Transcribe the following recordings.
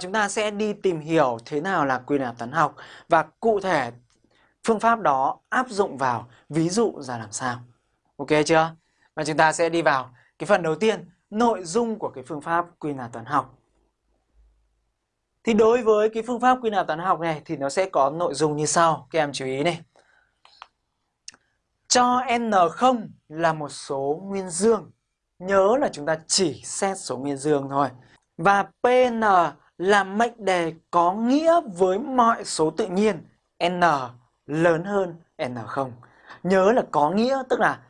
Chúng ta sẽ đi tìm hiểu thế nào là quy nạp toán học và cụ thể phương pháp đó áp dụng vào ví dụ ra làm sao. Ok chưa? Và chúng ta sẽ đi vào cái phần đầu tiên, nội dung của cái phương pháp quy nạp toán học. Thì đối với cái phương pháp quy nạp toán học này thì nó sẽ có nội dung như sau. Các em chú ý này. Cho n0 là một số nguyên dương. Nhớ là chúng ta chỉ xét số nguyên dương thôi. Và Pn là mệnh đề có nghĩa với mọi số tự nhiên, n lớn hơn n0. Nhớ là có nghĩa tức là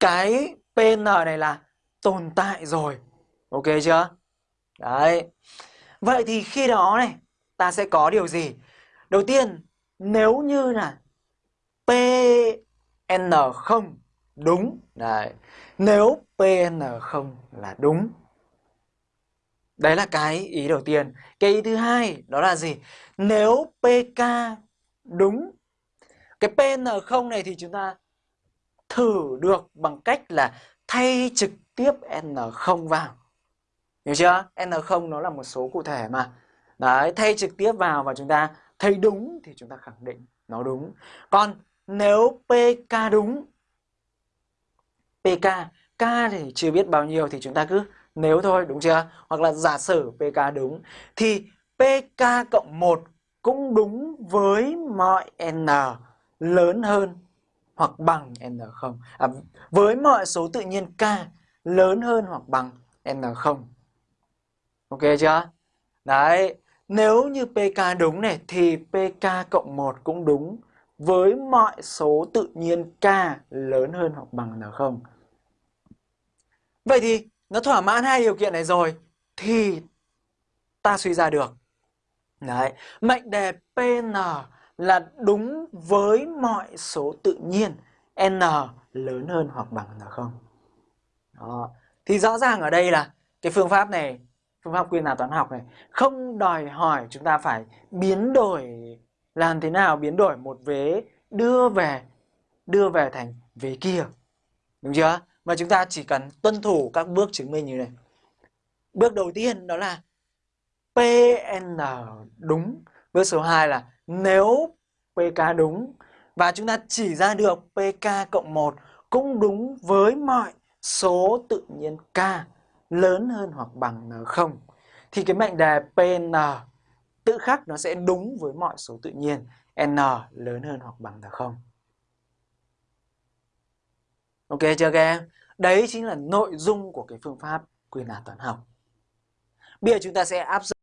cái Pn này là tồn tại rồi. Ok chưa? Đấy. Vậy thì khi đó này, ta sẽ có điều gì? Đầu tiên, nếu như là PN0 đúng Đấy. Nếu PN0 là đúng Đấy là cái ý đầu tiên. Cái ý thứ hai đó là gì? Nếu PK đúng cái PN0 này thì chúng ta thử được bằng cách là thay trực tiếp N0 vào. Hiểu chưa? N0 nó là một số cụ thể mà. Đấy, thay trực tiếp vào và chúng ta thấy đúng thì chúng ta khẳng định nó đúng. Còn nếu PK đúng PK, K thì chưa biết bao nhiêu thì chúng ta cứ nếu thôi đúng chưa? Hoặc là giả sử PK đúng thì PK cộng 1 cũng đúng với mọi n lớn hơn hoặc bằng n0. À, với mọi số tự nhiên k lớn hơn hoặc bằng n0. Ok chưa? Đấy, nếu như PK đúng này thì PK cộng 1 cũng đúng với mọi số tự nhiên k lớn hơn hoặc bằng n0. Vậy thì nó thỏa mãn hai điều kiện này rồi thì ta suy ra được. Đấy, mệnh đề PN là đúng với mọi số tự nhiên n lớn hơn hoặc bằng n0. Đó. Thì rõ ràng ở đây là cái phương pháp này, phương pháp quy nạp toán học này không đòi hỏi chúng ta phải biến đổi làm thế nào biến đổi một vế đưa về đưa về thành vế kia. Đúng chưa? Mà chúng ta chỉ cần tuân thủ các bước chứng minh như này. Bước đầu tiên đó là PN đúng. Bước số 2 là nếu PK đúng và chúng ta chỉ ra được PK cộng 1 cũng đúng với mọi số tự nhiên K, lớn hơn hoặc bằng N0 thì cái mệnh đề PN tự khắc nó sẽ đúng với mọi số tự nhiên N, lớn hơn hoặc bằng N0. Ok chưa các em? Đấy chính là nội dung của cái phương pháp quy nạp toán học. Bây giờ chúng ta sẽ áp dụng